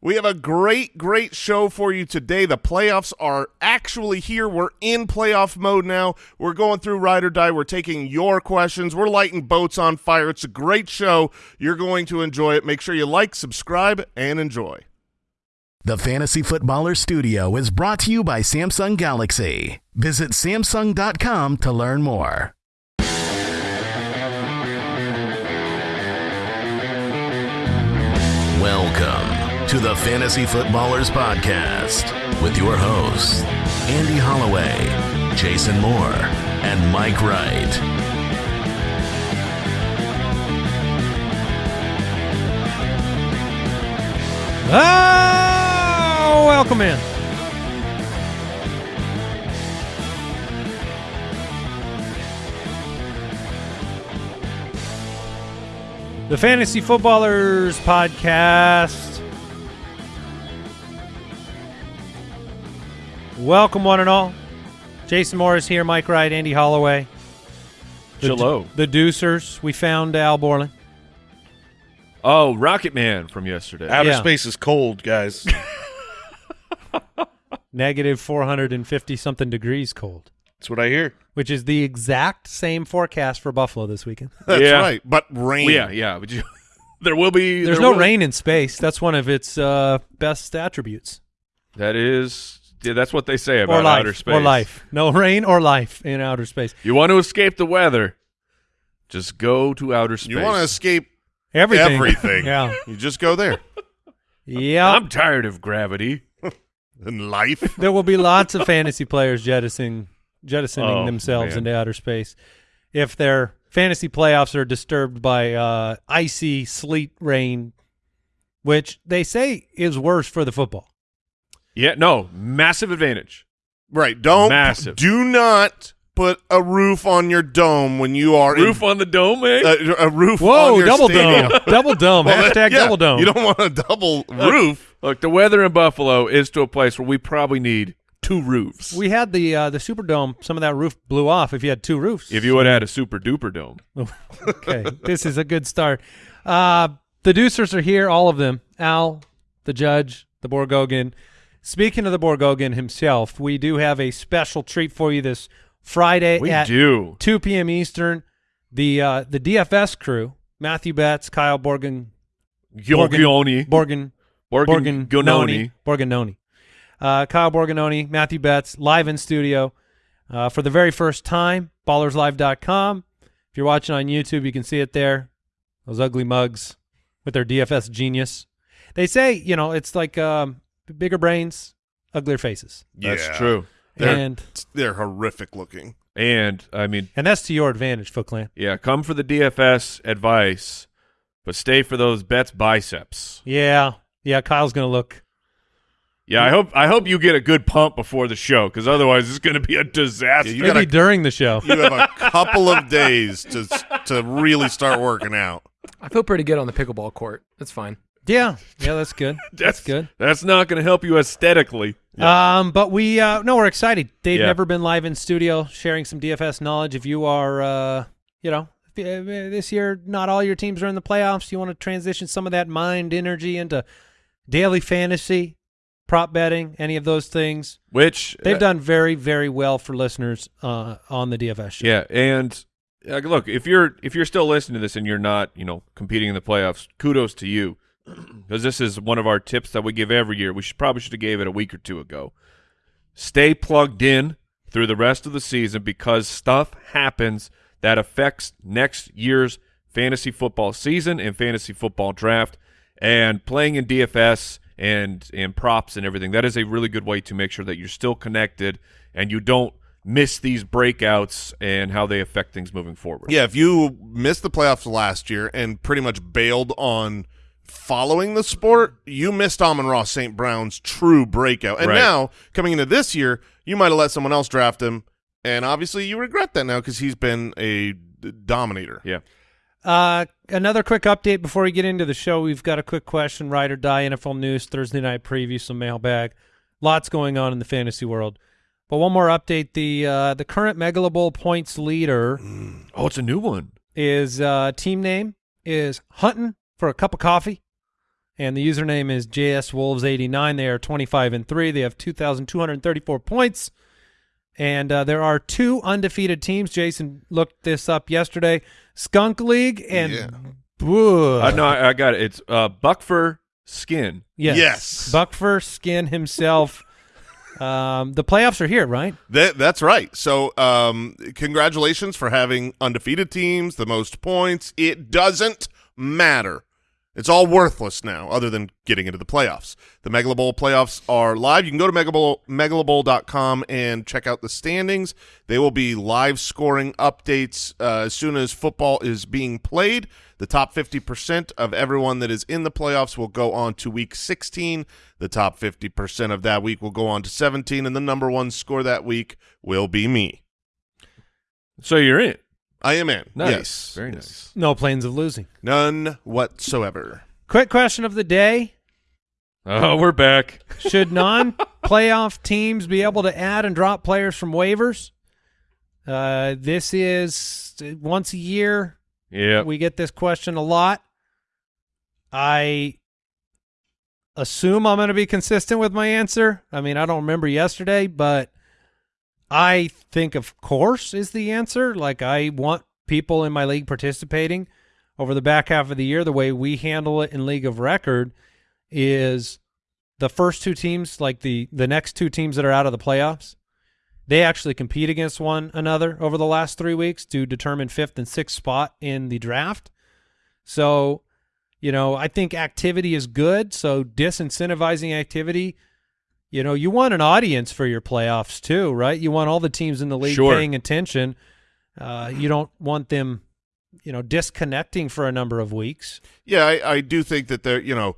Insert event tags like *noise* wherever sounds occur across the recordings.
We have a great, great show for you today. The playoffs are actually here. We're in playoff mode now. We're going through Ride or Die. We're taking your questions. We're lighting boats on fire. It's a great show. You're going to enjoy it. Make sure you like, subscribe, and enjoy. The Fantasy Footballer Studio is brought to you by Samsung Galaxy. Visit Samsung.com to learn more. To the Fantasy Footballers Podcast with your hosts, Andy Holloway, Jason Moore, and Mike Wright. Oh, welcome in. The Fantasy Footballers Podcast. Welcome, one and all. Jason Morris here, Mike Wright, Andy Holloway. The, Hello. The Deucers. We found Al Borland. Oh, Rocket Man from yesterday. Outer Yeah. space is cold, guys. *laughs* Negative 450 something degrees cold, That's what I hear. which is the exact same forecast for Buffalo this weekend. *laughs* That's Yeah. right. But rain. Well, yeah, yeah. But you, *laughs* there will be. There's there no will- rain in space. That's one of its uh, best attributes. That is. Yeah, that's what they say about life. outer space. Or life. No rain or life in outer space. You want to escape the weather? Just go to outer space. You want to escape Everything. everything. *laughs* yeah. You just go there. Yeah. I'm tired of gravity. *laughs* and life. *laughs* there will be lots of fantasy players jettisoning jettisoning Oh, themselves man. into outer space if their fantasy playoffs are disturbed by uh, icy sleet rain, which they say is worse for the football. Yeah, no, massive advantage. Right. Don't. Massive. Do not put a roof on your dome when you are Roof in, on the dome, eh? uh, a roof Whoa, on your double stadium. dome, *laughs* double dome, Well, hashtag yeah, double dome. You don't want a double roof. *laughs* Look, the weather in Buffalo is to a place where we probably need two roofs. we had the uh, the Superdome. Some of that roof blew off. If you had two roofs, if you would have had a super duper dome. *laughs* okay, this is a good start. Uh, the Deucers are here, all of them. Al, the judge, the Borgogan. Speaking of the Borgogan himself, we do have a special treat for you this Friday We at do. 2 p.m. Eastern. The uh, the DFS crew, Matthew Betz, Kyle Borgan, Giorgioni. Borgan, Borgan Borgognoni, Borgognoni, uh, Kyle Borgognoni, Matthew Betz, live in studio uh, for the very first time. BallersLive.com. If you're watching on YouTube, you can see it there. Those ugly mugs with their DFS genius. They say, you know, it's like um, bigger brains, uglier faces, That's Yeah. true. They're, and they're horrific looking. And I mean, and that's to your advantage, Foot Clan. yeah, come for the DFS advice, but stay for those bets biceps. Yeah, yeah. Kyle's gonna look. Yeah, I hope I hope you get a good pump before the show, because otherwise it's going to be a disaster. Yeah, you Maybe gotta- during the show. You have a couple of days to to really start working out. I feel pretty good on the pickleball court. That's fine. Yeah, yeah. That's good. *laughs* That's good. That's not going to help you aesthetically. Um, but we uh, no, we're excited. They've Yeah. never been live in studio sharing some DFS knowledge. If you are, uh, you know, if, uh, this year not all your teams are in the playoffs, you want to transition some of that mind energy into daily fantasy, prop betting, any of those things. Which They've uh, done very, very well for listeners uh, on the DFS show. Yeah, and uh, look, if you're if you're still listening to this and you're not, you know, competing in the playoffs, kudos to you, *clears throat* because this is one of our tips that we give every year. We should probably should have gave it a week or two ago. Stay plugged in through the rest of the season because stuff happens that affects next year's fantasy football season and fantasy football draft. And playing in DFS and and props and everything, that is a really good way to make sure that you're still connected and you don't miss these breakouts and how they affect things moving forward. Yeah, if you missed the playoffs last year and pretty much bailed on following the sport, you missed Amon-Ra St. Brown's true breakout. And Right. now, coming into this year, you might have let someone else draft him, and obviously you regret that now because he's been a dominator. Yeah. Uh, another quick update before we get into the show. We've got a quick question, ride or die, NFL news, Thursday night preview, some mailbag. Lots going on in the fantasy world. But one more update: the uh, the current Megalo Bowl points leader Oh, it's a new one. is uh, team name is hunting for a cup of coffee, and the username is JSWolves89. They are 25 and three. They have 2,234 points, and uh, there are two undefeated teams. Jason looked this up yesterday: Skunk League and Yeah. Boo. Uh, no, I, I got it. It's uh, Buckfur Skin. Yes. Yes. Buckfur Skin himself. *laughs* um, the playoffs are here, right? That, that's right. So, um, congratulations for having undefeated teams, the most points. It doesn't matter. It's all worthless now, other than getting into the playoffs. The Megala Bowl playoffs are live. You can go to Megabowl, megalabowl.com and check out the standings. They will be live scoring updates uh, as soon as football is being played. The top 50% of everyone that is in the playoffs will go on to week 16. The top 50% of that week will go on to 17, and the number one score that week will be me. So you're in. I am in. Nice. Yes. Very nice. No planes of losing. None whatsoever. Quick question of the day. Oh, we're back. Should *laughs* non-playoff teams be able to add and drop players from waivers? Uh, this is once a year. Yeah. We get this question a lot. I assume I'm going to be consistent with my answer. I mean, I don't remember yesterday, but I think of course is the answer. Like I want people in my league participating over the back half of the year. The way we handle it in League of Record is the first two teams, like the the next two teams that are out of the playoffs, they actually compete against one another over the last three weeks to determine fifth and sixth spot in the draft. So, you know, I think activity is good. So disincentivizing activity, you know, you want an audience for your playoffs too, right? You want all the teams in the league Sure. paying attention. Uh, you don't want them, you know, disconnecting for a number of weeks. Yeah, I, I do think that they're, you know,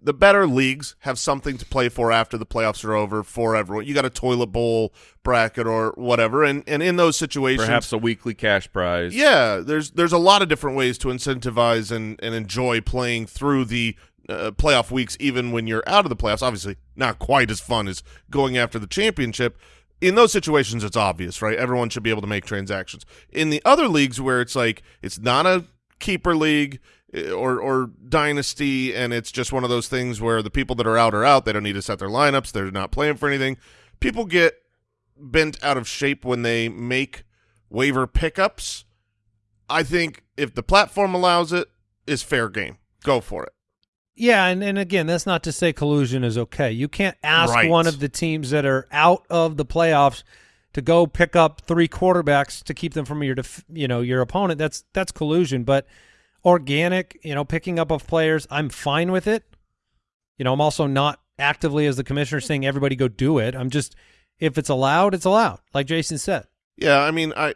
the better leagues have something to play for after the playoffs are over for everyone. You got a toilet bowl bracket or whatever, and, and in those situations, Perhaps a weekly cash prize. Yeah, there's there's a lot of different ways to incentivize and, and enjoy playing through the uh, playoff weeks, even when you're out of the playoffs. Obviously, not quite as fun as going after the championship. In those situations, it's obvious, right? Everyone should be able to make transactions. In the other leagues where it's like it's not a keeper league eh, or or dynasty, and it's just one of those things where the people that are out are out. They don't need to set their lineups. They're not playing for anything. People get bent out of shape when they make waiver pickups. I think if the platform allows it, is fair game. Go for it. Yeah, and, and again, that's not to say collusion is okay. You can't ask Right. one of the teams that are out of the playoffs to go pick up three quarterbacks to keep them from your def- you know your opponent. That's that's collusion. But organic, you know, picking up of players, I'm fine with it. You know, I'm also not actively as the commissioner saying everybody go do it. I'm just if it's allowed, it's allowed. Like Jason said. Yeah, I mean, I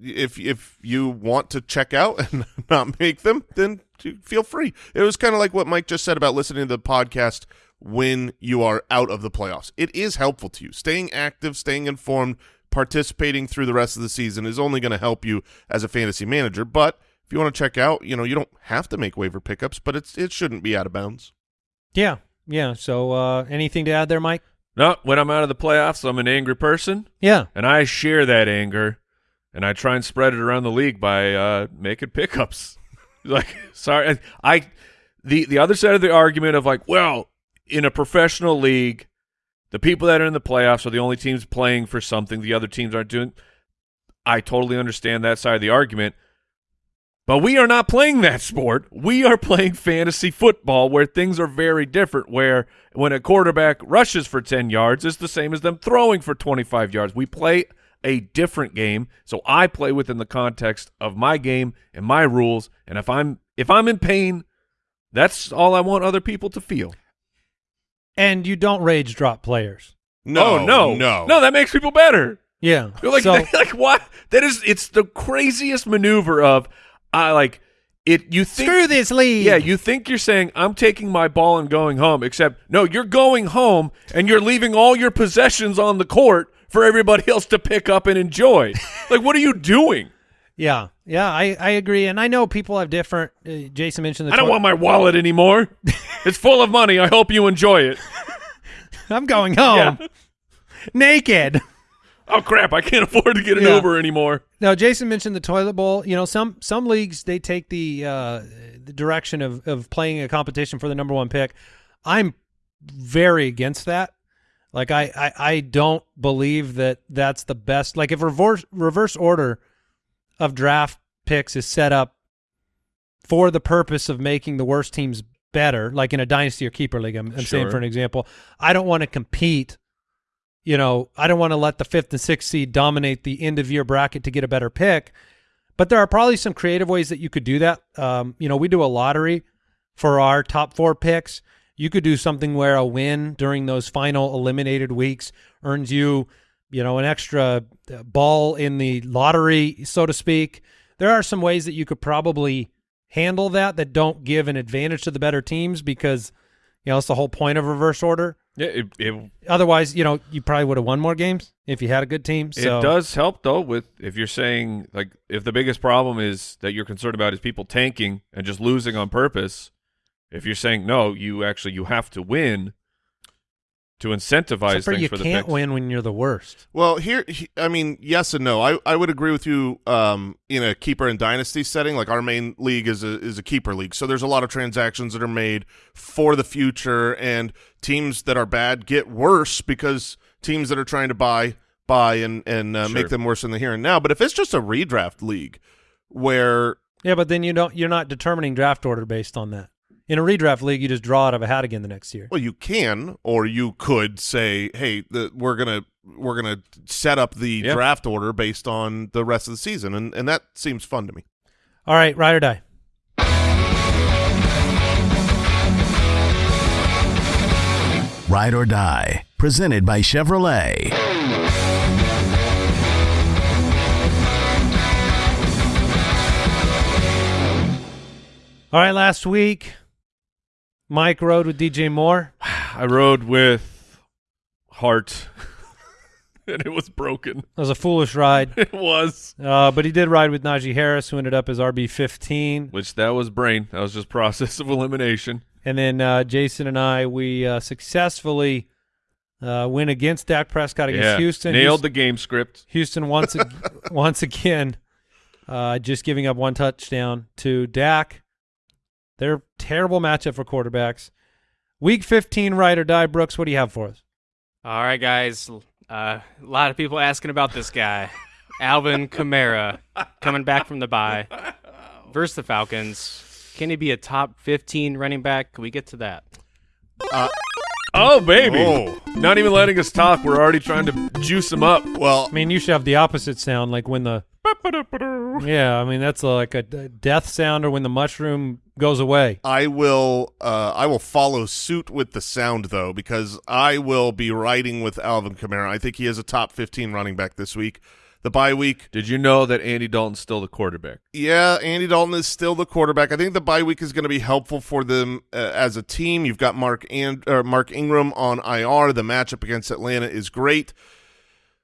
if if you want to check out *laughs* and not make them, then feel free. It was kind of like what Mike just said about listening to the podcast when you are out of the playoffs. It is helpful to you. Staying active, staying informed, participating through the rest of the season is only going to help you as a fantasy manager. But if you want to check out, you know, you don't have to make waiver pickups, but it's it shouldn't be out of bounds. Yeah, yeah. So uh, anything to add there, Mike? No, when I'm out of the playoffs, I'm an angry person, Yeah. and I share that anger, and I try and spread it around the league by uh, making pickups. *laughs* like, sorry, I, I, the the other side of the argument of like, well, in a professional league, the people that are in the playoffs are the only teams playing for something. The other teams aren't doing. I totally understand that side of the argument. But we are not playing that sport. We are playing fantasy football where things are very different. Where when a quarterback rushes for 10 yards, it's the same as them throwing for 25 yards. We play a different game. So I play within the context of my game and my rules. And if I'm if I'm in pain, that's all I want other people to feel. And you don't rage drop players. No, oh, no, no, no. That makes people better. Yeah. You're like, so, *laughs* like what? That is, it's the craziest maneuver of, I like it. You think screw this league. Yeah, you think you're saying I'm taking my ball and going home, except no, you're going home and you're leaving all your possessions on the court for everybody *laughs* else to pick up and enjoy. like, what are you doing? Yeah, yeah, I, I agree, and I know people have different. Uh, Jason mentioned the. I don't want my wallet anymore. *laughs* it's full of money. I hope you enjoy it. I'm going home naked. Oh crap! I can't *laughs* afford to get an Yeah. Uber anymore. Now, Jason mentioned the toilet bowl. You know, some some leagues they take the uh, the direction of of playing a competition for the number one pick. I'm very against that. Like I, I, I don't believe that that's the best. Like if reverse reverse order of draft picks is set up for the purpose of making the worst teams better, like in a dynasty or keeper league. I'm, I'm saying for an example, I don't want to compete. You know, I don't want to let the fifth and sixth seed dominate the end of year bracket to get a better pick. But there are probably some creative ways that you could do that. Um, you know, we do a lottery for our top four picks. You could do something where a win during those final eliminated weeks earns you, you know, an extra uh, ball in the lottery, so to speak. There are some ways that you could probably handle that that don't give an advantage to the better teams because, you know, it's the whole point of reverse order. Yeah, it, it, Otherwise, you know, you probably would have won more games if you had a good team. So it does help though with if you're saying like if the biggest problem is that you're concerned about is people tanking and just losing on purpose. If you're saying no, you actually you have to win to incentivize Except for things you for the can't picks. win when you're the worst. Well, here, he- I mean, yes and no. I, I would agree with you um, in a keeper and dynasty setting. Like our main league is a is a keeper league, so there's a lot of transactions that are made for the future, and teams that are bad get worse because teams that are trying to buy buy and and uh, Sure. make them worse in the here and now. But if it's just a redraft league where Yeah, but then you don't. You're not determining draft order based on that. In a redraft league, you just draw out of a hat again the next year. Well, you can, or you could say, "Hey, the, we're gonna we're gonna set up the Yeah. draft order based on the rest of the season," and and that seems fun to me. All right, ride or die. Ride or Die, presented by Chevrolet. All right, last week, Mike rode with DJ Moore. I rode with Heart, *laughs* and it was broken. It was a foolish ride, *laughs* It was, uh, but he did ride with Najee Harris, who ended up as RB 15. which that was brain. That was just process of elimination. And then uh, Jason and I, we uh, successfully uh, went against Dak Prescott against yeah, Houston. nailed Houston, the game script. Houston once ag- *laughs* once again, uh, just giving up one touchdown to Dak. They're terrible matchup for quarterbacks. Week 15, ride or die. Brooks, what do you have for us? All right, guys. Uh, a lot of people asking about this guy, *laughs* Alvin Kamara, coming back from the bye *laughs* versus the Falcons. Can he be a top 15 running back? Can we get to that? Oh baby! Oh. Not even letting us talk. We're already trying to juice him up. Well, I mean, you should have the opposite sound, like when the yeah. I mean, that's like a, a death sound, or when the mushroom goes away. I will uh, I will follow suit with the sound though because I will be riding with Alvin Kamara. I think he is a top 15 running back this week. The bye week, Did you know that Andy Dalton's still the quarterback? yeah, Andy Dalton is still the quarterback. I think the bye week is going to be helpful for them uh, as a team. You've got Mark and uh, Mark Ingram on IR. The matchup against Atlanta is great.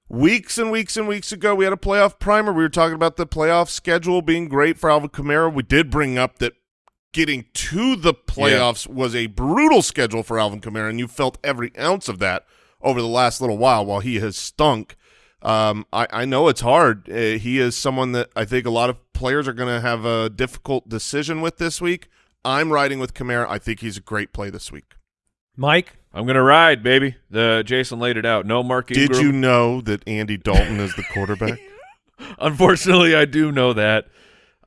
Weeks and weeks and weeks ago, we had a playoff primer. We were talking about the playoff schedule being great for Alvin Kamara. We did bring up that getting to the playoffs was a brutal schedule for Alvin Kamara, and you felt every ounce of that over the last little while while he has stunk. Um, I, I know it's hard. Uh, he is someone that I think a lot of players are going to have a difficult decision with this week. I'm riding with Kamara. I think he's a great play this week. Mike, I'm gonna ride, baby. The Jason laid it out. No Mark Ingram. Did you know that Andy Dalton is the quarterback? *laughs* Unfortunately, I do know that.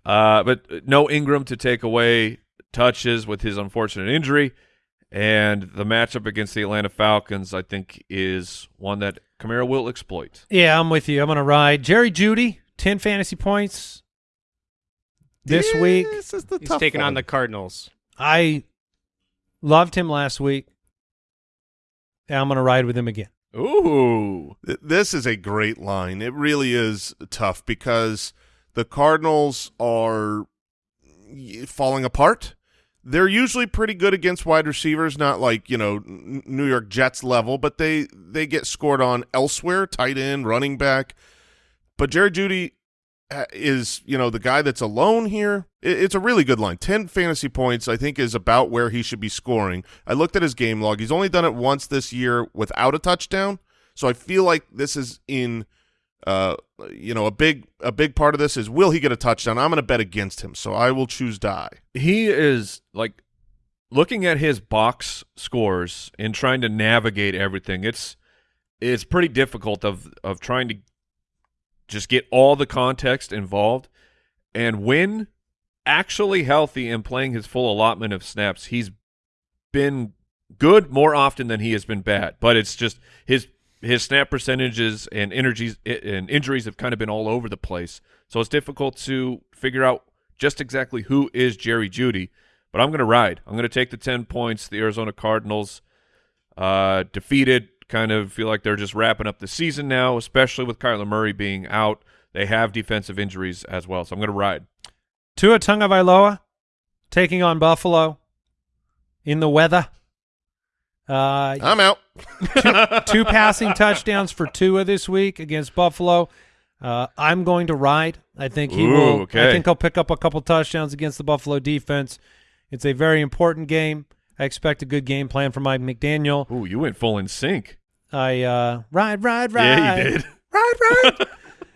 Uh, but no Ingram to take away touches with his unfortunate injury. And the matchup against the Atlanta Falcons, I think, is one that Kamara will exploit. yeah, I'm with you. I'm gonna ride Jerry Jeudy, ten fantasy points this Yeah, week. This is the He's tough taking one. on the Cardinals. I loved him last week. I'm gonna ride with him again. Ooh. This is a great line. It really is tough because the Cardinals are falling apart. They're usually pretty good against wide receivers, not like you know New York Jets level, but they they get scored on elsewhere, tight end, running back. But Jerry Jeudy is you know the guy that's alone here. It's a really good line. Ten fantasy points, I think, is about where he should be scoring. I looked at his game log. He's only done it once this year without a touchdown. So I feel like this is in uh, you know, a big a big part of this is will he get a touchdown? I'm going to bet against him, so I will choose die. he is like looking at his box scores and trying to navigate everything. It's it's pretty difficult of of trying to just get all the context involved. And when actually healthy and playing his full allotment of snaps, he's been good more often than he has been bad. But it's just his his snap percentages and energies and injuries have kind of been all over the place. So it's difficult to figure out just exactly who is Jerry Jeudy. But I'm going to ride. I'm going to take the 10 points. The Arizona Cardinals uh, defeated, kind of feel like they're just wrapping up the season now, especially with Kyler Murray being out. They have defensive injuries as well. So I'm going to ride. Tua Tagovailoa taking on Buffalo in the weather. Uh, I'm out. *laughs* two passing touchdowns for Tua this week against Buffalo. Uh, I'm going to ride. I think he Ooh, will. okay. I think he'll pick up a couple touchdowns against the Buffalo defense. It's a very important game. I expect a good game plan from Mike McDaniel. Ooh, you went full in sync. I uh, ride, ride, ride. Yeah, you did. *laughs* Ride, ride.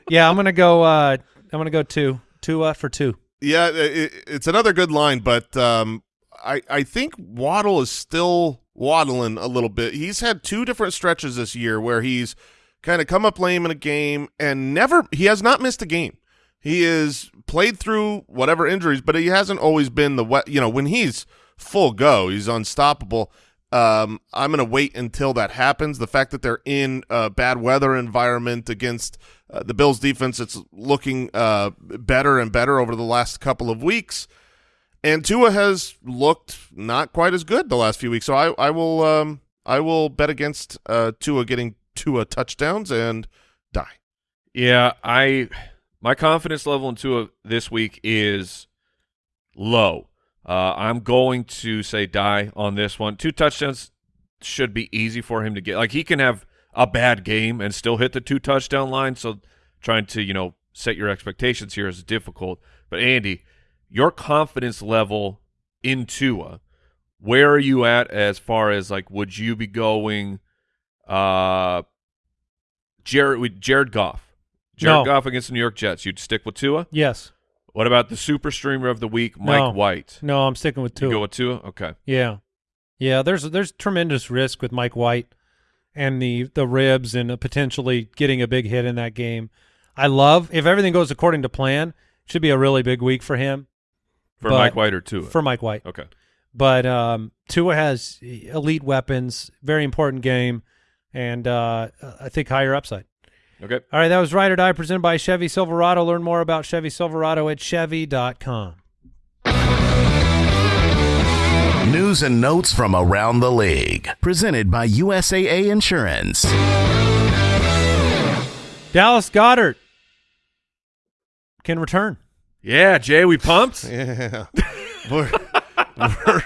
yeah, I'm gonna go. Uh, I'm gonna go two. Tua for two. Yeah, it, it's another good line, but um, I I think Waddle is still waddling a little bit. He's had two different stretches this year where he's kind of come up lame in a game and never he has not missed a game. He is played through whatever injuries, but he hasn't always been the wet. You know, when he's full go, he's unstoppable. Um, I'm going to wait until that happens. The fact that they're in a bad weather environment against uh, the Bills defense, it's looking uh, better and better over the last couple of weeks. And Tua has looked not quite as good the last few weeks. So I, I will um, I will bet against uh, Tua getting Tua touchdowns and die. Yeah, I my confidence level in Tua this week is low. Uh, I'm going to say die on this one. Two touchdowns should be easy for him to get. Like he can have a bad game and still hit the two touchdown line. So trying to you know set your expectations here is difficult. But Andy, your confidence level in Tua, where are you at as far as like would you be going? Uh, Jared with Jared Goff. Jared No. Goff against the New York Jets. You'd stick with Tua. Yes. What about the super streamer of the week, Mike No. White? No, I'm sticking with You Tua. go with Tua? Okay. Yeah, yeah. There's there's tremendous risk with Mike White and the the ribs and potentially getting a big hit in that game. I love if everything goes according to plan. Should be a really big week for him For But- Mike White or Tua? for Mike White. okay. But um, Tua has elite weapons, very important game, and uh, I think higher upside. Okay. All right, that was Ride or Die presented by Chevy Silverado. Learn more about Chevy Silverado at Chevy.com. News and notes from around the league. Presented by USAA Insurance. Dallas Goedert can return. Yeah, Jay, we pumped? *laughs* Yeah, we're we're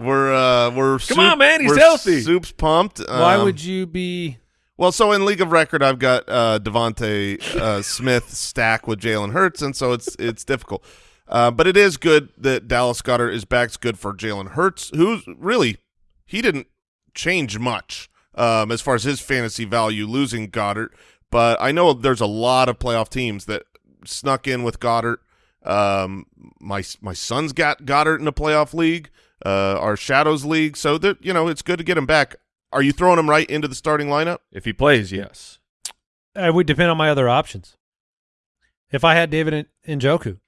we're uh, we're Come on, man, he's healthy. Soup's pumped. Why Um, would you be? Well, so in League of Record, I've got uh, DeVonta uh, Smith stack with Jalen Hurts, and so it's it's difficult. Uh, but it is good that Dallas Goedert is back. It's good for Jalen Hurts, who's really he didn't change much um, as far as his fantasy value losing Goedert. But I know there's a lot of playoff teams that snuck in with Goedert. Um, my my son's got Goedert in a playoff league, uh, our Shadows league. So that you know it's good to get him back. Are you throwing him right into the starting lineup? If he plays, yes. It would depend on my other options. If I had David N- Njoku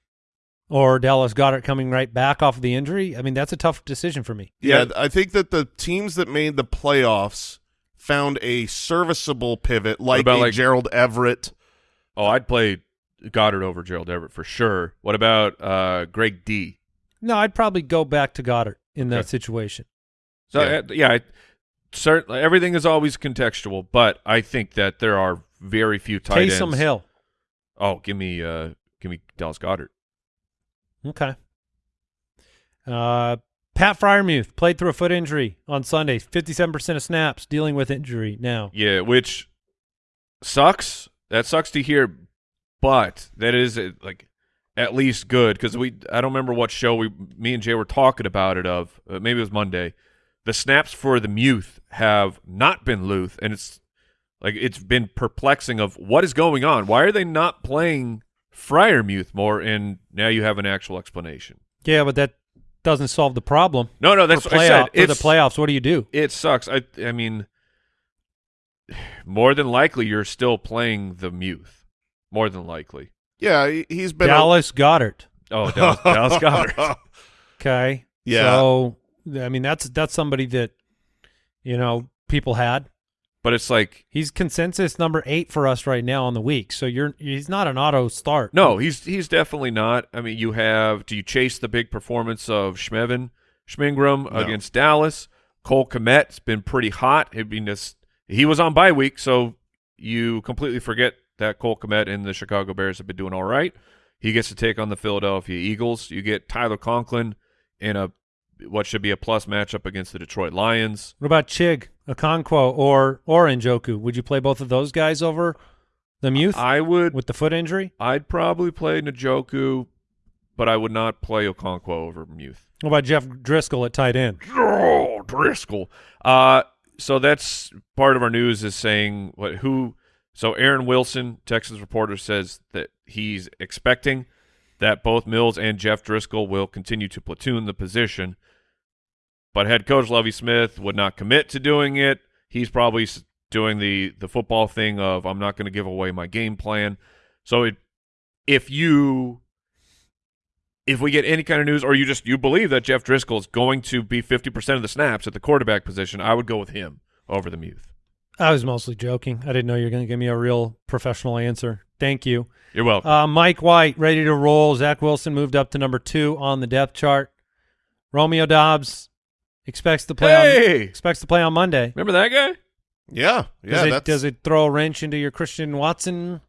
or Dallas Goedert coming right back off of the injury, I mean that's a tough decision for me. Yeah, Yeah. I think that the teams that made the playoffs found a serviceable pivot, like about, a like- Gerald Everett. Oh, I'd play Goedert over Gerald Everett for sure. What about uh, Greg D? No, I'd probably go back to Goedert in that Okay. situation. So Yeah. yeah, yeah I, certainly everything is always contextual, but I think that there are very few tight Taysom ends. Hill. Oh, give me uh, give me Dallas Goedert. Okay. Uh, Pat Freiermuth played through a foot injury on Sunday. Fifty-seven percent of snaps dealing with injury now. Yeah, which sucks. That sucks to hear, but that is uh, like at least good because we. I don't remember what show we, me and Jay were talking about it of. Uh, maybe it was Monday. The snaps for the Muth have not been Luth, and it's Like it's been perplexing of what is going on. Why are they not playing Friar Freiermuth more? And now you have an actual explanation. Yeah, but that doesn't solve the problem. No, no, that's for, what I playoff, said. for the playoffs, what do you do? It sucks. I I mean, more than likely you're still playing the Muth. More than likely. Yeah, he- he's been Dallas Goedert. Oh, Dallas, Dallas Goedert. *laughs* Okay. Yeah. So I mean that's that's somebody that you know people had. But it's like He's consensus number eight for us right now on the week. So you're he's not an auto start. no, he's he's definitely not. I mean, you have do you chase the big performance of Schmevin, Schmingram No. against Dallas? Cole Kmet's been pretty hot. I mean, this, he was on bye week, so you completely forget that Cole Kmet and the Chicago Bears have been doing all right. He gets to take on the Philadelphia Eagles. You get Tyler Conklin in a what should be a plus matchup against the Detroit Lions. What about Chig, Okonkwo, or or Njoku? Would you play both of those guys over the Muth I would with the foot injury? I'd probably play Njoku, but I would not play Okonkwo over Muth. What about Jeff Driskel at tight end? Oh, Driskel. Uh, so that's part of our news is saying what who. So Aaron Wilson, Texas reporter, says that he's expecting that both Mills and Jeff Driskel will continue to platoon the position, but head coach Lovie Smith would not commit to doing it. He's probably doing the the football thing of I'm not going to give away my game plan. So it, if you if we get any kind of news or you just you believe that Jeff Driskel is going to be 50% of the snaps at the quarterback position, I would go with him over the Muth. I was mostly joking. I didn't know you were going to give me a real professional answer. Thank you. You're welcome. Uh, Mike White ready to roll. Zach Wilson moved up to number two on the depth chart. Romeo Doubs expects to play on expects to play on Monday. remember that guy? Yeah, yeah. does it that's, does it throw a wrench into your Christian Watson?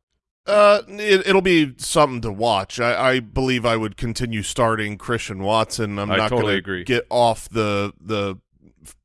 Uh, it, it'll be something to watch. I, I believe I would continue starting Christian Watson. I'm I not totally going agree. to get off the the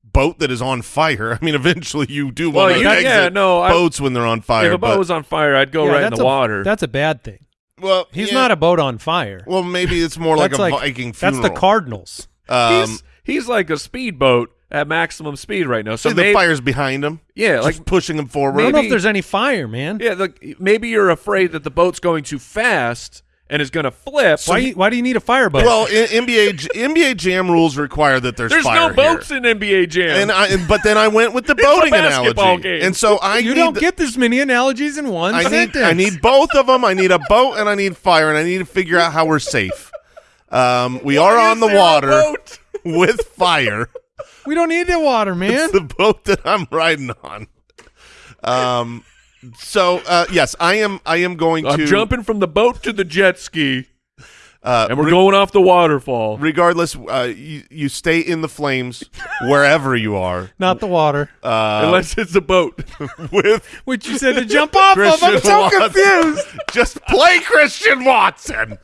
boat that is on fire. *laughs* I mean, eventually you do Well, want to you- exit yeah, no, I- boats when they're on fire. if a boat but, was on fire, I'd go Yeah, right in the a- water. That's a bad thing. well, He's yeah, not a boat on fire. Well, maybe it's more like a That's Viking That's the Cardinals. Um, he's, he's like a speedboat at maximum speed right now. So see, the maybe, fire's behind him. yeah, just like pushing him forward. I don't know if there's any fire, man. yeah, look, maybe you're afraid that the boat's going too fast and is going to flip. why, you- why do you need a fireboat? Well, in, NBA NBA Jam rules require that there's, fire. There's no boats here. in NBA Jam. And I, but then I went with the *laughs* It's a boating basketball analogy, game. and so I you need don't the- get this many analogies in one I need. I need both of them. I need a boat and I need fire, and I need to figure out how we're safe. Um, we are on is the there a water boat? With fire. We don't need the water, man. It's the boat that I'm riding on. Um, so uh, yes, I am. I am going I'm to jumping from the boat to the jet ski, Uh, and we're re- going off the waterfall. regardless. Uh, you, you stay in the flames wherever you are. Not the water. Uh, Unless it's a boat. *laughs* with Which you said to jump off of. I'm Christian so Watson. confused. just play Christian Watson.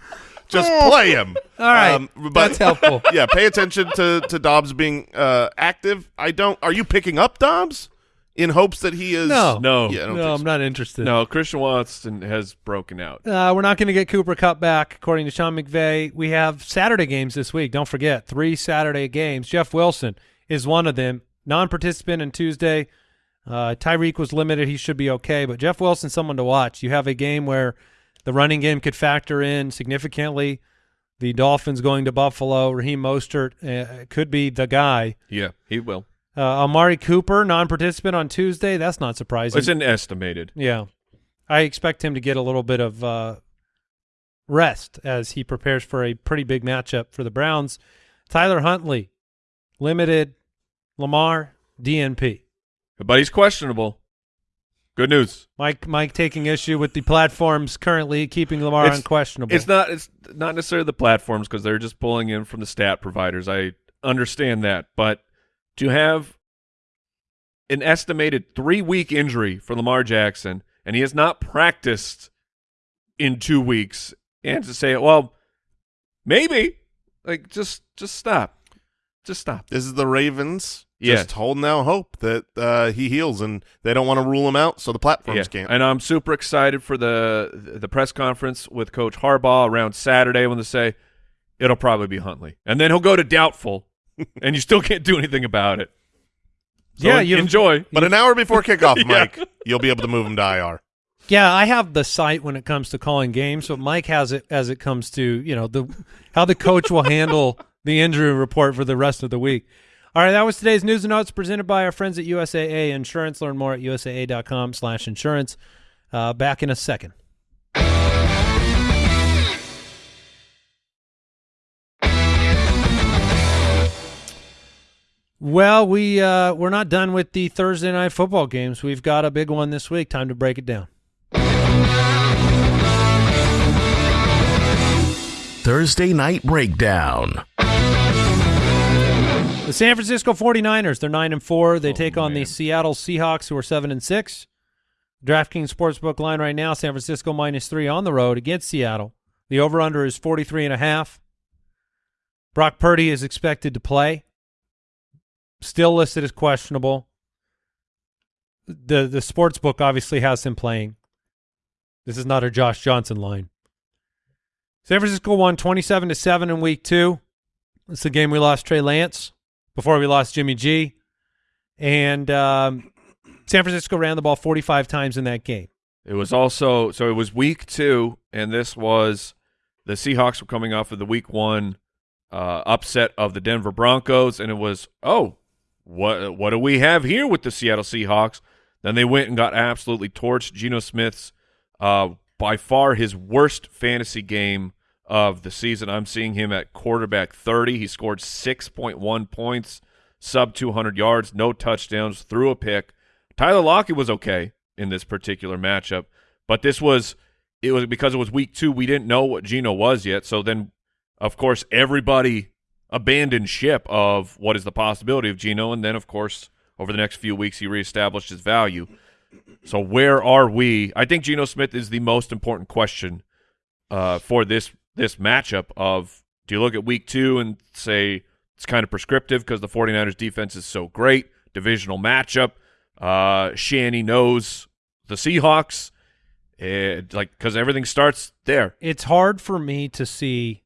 Just play him. *laughs* All right. Um, but- That's helpful. *laughs* yeah, pay attention to to Doubs being uh, active. I don't. Are you picking up Doubs in hopes that he is? No. No. Yeah, I don't No, think I'm not interested. no, Christian Watson has broken out. Uh, we're not going to get Cooper Kupp back, according to Sean McVay. We have Saturday games this week. Don't forget, three Saturday games. Jeff Wilson is one of them. Non-participant on Tuesday. Uh, Tyreek was limited. He should be okay. But Jeff Wilson, someone to watch. You have a game where the running game could factor in significantly. The Dolphins going to Buffalo. Raheem Mostert uh, could be the guy. Yeah, he will. Uh, Amari Cooper, non-participant on Tuesday. That's not surprising. It's an estimated. Yeah. I expect him to get a little bit of uh, rest as he prepares for a pretty big matchup for the Browns. Tyler Huntley, limited. Lamar, DNP. But he's questionable. Good news. Mike Mike taking issue with the platforms currently keeping Lamar It's- unquestionable. It's not it's not necessarily the platforms because they're just pulling in from the stat providers. I understand that, but to have an estimated three week injury for Lamar Jackson and he has not practiced in two weeks, and to say, well, maybe, like just just stop, just stop. This is the Ravens. Yeah. Just holding out hope that uh, he heals, and they don't want to rule him out, so the platforms can't. And I'm super excited for the the press conference with Coach Harbaugh around Saturday when they say it'll probably be Huntley, and then he'll go to doubtful, *laughs* and you still can't do anything about it. So Yeah, you- enjoy. But an hour before kickoff, *laughs* Yeah. Mike, you'll be able to move him to IR. Yeah, I have the sight when it comes to calling games, but Mike has it as it comes to you know the how the coach will handle *laughs* the injury report for the rest of the week. All right, that was today's news and notes presented by our friends at USAA Insurance. Learn more at usaa.com/insurance. Uh, back in a second. Well, we uh, we're not done with the Thursday night football games. We've got a big one this week. Time to break it down. Thursday Night Breakdown. The San Francisco 49ers, they're 9 and 4. They Oh, take on the. Seattle Seahawks who are 7 and 6. DraftKings Sportsbook line right now, San Francisco minus 3 on the road against Seattle. The over under is 43 and a half. Brock Purdy is expected to play. Still listed as questionable. The the sportsbook obviously has him playing. This is not a Josh Johnson line. San Francisco won 27 to 7 in week 2. It's the game we lost Trey Lance before we lost Jimmy G. And um, San Francisco ran the ball 45 times in that game. It was also so it was week two, and this was the Seahawks were coming off of the week one uh, upset of the Denver Broncos, and it was oh, what what do we have here with the Seattle Seahawks? Then they went and got absolutely torched. Geno Smith's uh, by far his worst fantasy game of the season. I'm seeing him at quarterback 30. He scored 6.1 points, sub 200 yards, no touchdowns, threw a pick. Tyler Lockett was okay in this particular matchup, but this was it was because it was week two. We didn't know what Geno was yet, so then of course everybody abandoned ship of what is the possibility of Geno, and then of course over the next few weeks he reestablished his value. So where are we? I think Geno Smith is the most important question uh, for this this matchup. Of do you look at week two and say it's kind of prescriptive because the 49ers defense is so great, divisional matchup. Uh, Shanny knows the Seahawks, and like because everything starts there. It's hard for me to see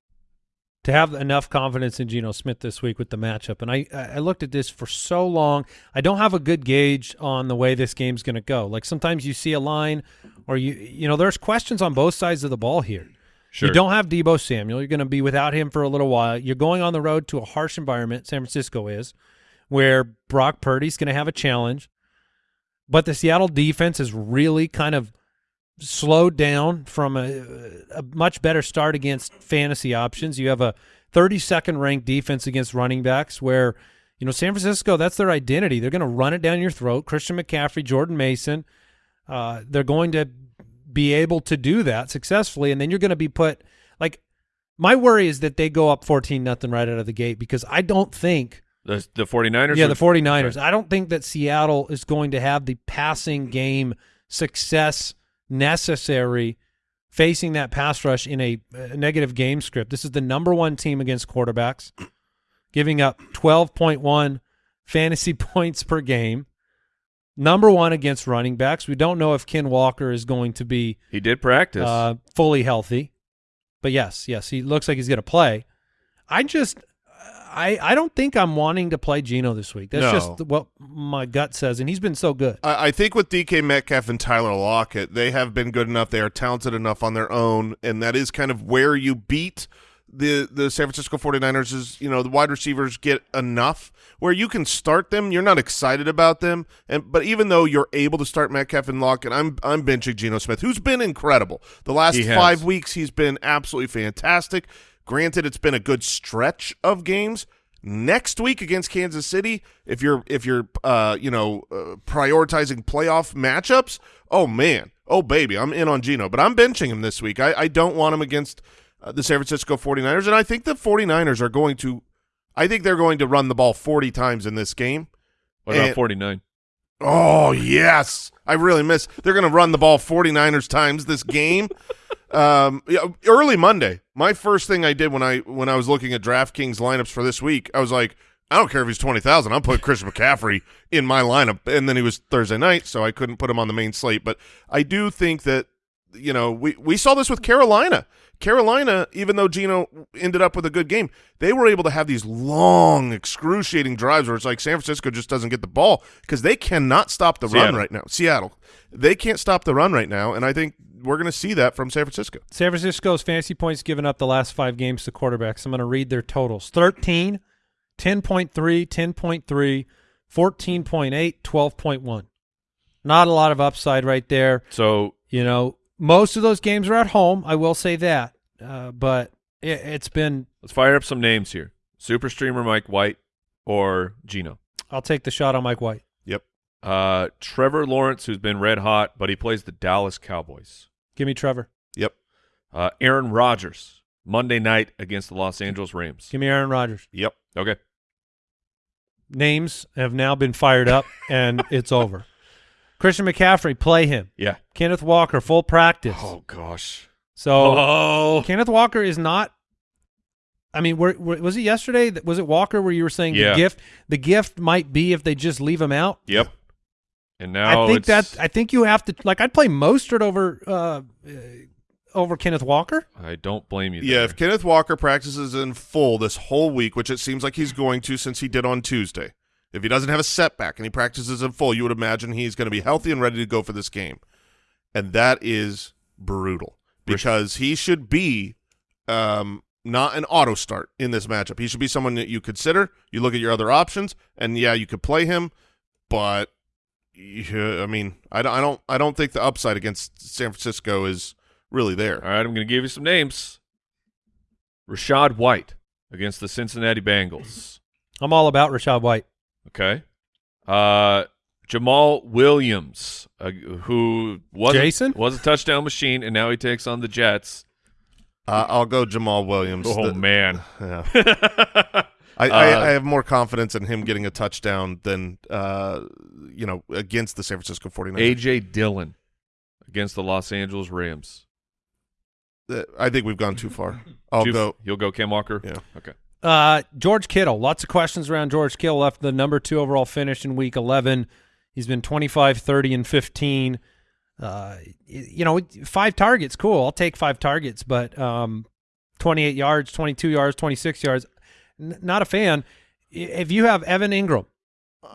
to have enough confidence in Geno Smith this week with the matchup. And I I looked at this for so long. I don't have a good gauge on the way this game's going to go. Like sometimes you see a line or you you know there's questions on both sides of the ball here. Sure. You don't have Deebo Samuel. You're going to be without him for a little while. You're going on the road to a harsh environment, San Francisco is, where Brock Purdy's going to have a challenge. But the Seattle defense is really kind of slowed down from a, a much better start against fantasy options. You have a 32nd ranked defense against running backs where, you know, San Francisco, that's their identity. They're going to run it down your throat. Christian McCaffrey, Jordan Mason, uh, they're going to be able to do that successfully. And then you're going to be put like, my worry is that they go up 14 nothing right out of the gate because I don't think The the 49ers. yeah, the 49ers. I don't think that Seattle is going to have the passing game success necessary facing that pass rush in a, a negative game script. This is the number one team against quarterbacks, giving up 12.1 fantasy *laughs* points per game. Number one against running backs. We don't know if Ken Walker is going to be He did practice. uh, fully healthy. But yes, yes, he looks like he's going to play. I just, I, I don't think I'm wanting to play Geno this week. That's No. just what my gut says, and he's been so good. I, I think with DK Metcalf and Tyler Lockett, they have been good enough. They are talented enough on their own, and that is kind of where you beat the the San Francisco 49ers is, you know, the wide receivers get enough where you can start them. You're not excited about them. and But even though you're able to start Metcalf and Lockett, I'm, I'm benching Geno Smith, who's been incredible. The last five weeks, he's been absolutely fantastic. Granted, it's been a good stretch of games. Next week against Kansas City, if you're if you're uh, you know uh, prioritizing playoff matchups, oh man, oh baby, I'm in on Geno, but I'm benching him this week. I, I don't want him against uh, the San Francisco 49ers, and I think the 49ers are going to, I think they're going to run the ball 40 times in this game. what about and- 49? Oh yes, I really miss. They're going to run the ball 49ers times this game. *laughs* um, yeah, early Monday, my first thing I did when I when I was looking at DraftKings lineups for this week, I was like, I don't care if he's twenty thousand. I'm putting Christian McCaffrey in my lineup, and then he was Thursday night, so I couldn't put him on the main slate. But I do think that you know, we we saw this with Carolina. Carolina, even though Geno ended up with a good game, they were able to have these long, excruciating drives where it's like San Francisco just doesn't get the ball because they cannot stop the run right now. Seattle, they can't stop the run right now, and I think we're going to see that from San Francisco. San Francisco's fantasy points given up the last five games to quarterbacks. I'm going to read their totals 13, 10.3, 10.3, 14.8, 12.1. Not a lot of upside right there. So You know, most of those games are at home. I will say that. Uh, but it, it's been, let's fire up some names here. Super streamer Mike White or Geno. I'll take the shot on Mike White. Yep. Uh, Trevor Lawrence, who's been red hot, but he plays the Dallas Cowboys. Give me Trevor. Yep. Uh, Aaron Rodgers, Monday night against the Los Angeles Rams. Give me Aaron Rodgers. Yep. Okay. Names have now been fired up, and it's over. *laughs* Christian McCaffrey, play him. Yeah. Kenneth Walker, full practice. Oh gosh. So Oh. Kenneth Walker is not. I mean, were, were, was it yesterday? that- Was it Walker where you were saying Yeah. the gift? The gift might be if they just leave him out. Yep. And now I think it's, that's. I think you have to like. I'd play Mostert over uh, uh, over Kenneth Walker. I don't blame you. Yeah, if Kenneth Walker practices in full this whole week, which it seems like he's going to since he did on Tuesday, if he doesn't have a setback and he practices in full, you would imagine he's going to be healthy and ready to go for this game. And that is brutal because he should be um, not an auto start in this matchup. He should be someone that you consider. You look at your other options, and yeah, you could play him, but yeah, I mean, I don't, I don't, I don't think the upside against San Francisco is really there. All right, I'm going to give you some names. Rachaad White against the Cincinnati Bengals. I'm all about Rachaad White. Okay. Uh, Jamaal Williams, uh, who was Jason? A, was a touchdown machine, and now he takes on the Jets. Uh, I'll go Jamaal Williams. Oh The- man. yeah. *laughs* I, I, Uh, I have more confidence in him getting a touchdown than uh, you know against the San Francisco 49ers. AJ Dillon against the Los Angeles Rams. Uh, I think we've gone too far. I'll Two- go. You'll go Cam Walker. Yeah. Okay. Uh, George Kittle. Lots of questions around George Kittle. Left the number two overall finish in Week 11. He's been 25, 30, and 15. Uh, you know, five targets. Cool. I'll take five targets, but um, 28 yards, 22 yards, 26 yards. Not a fan. If you have Evan Engram,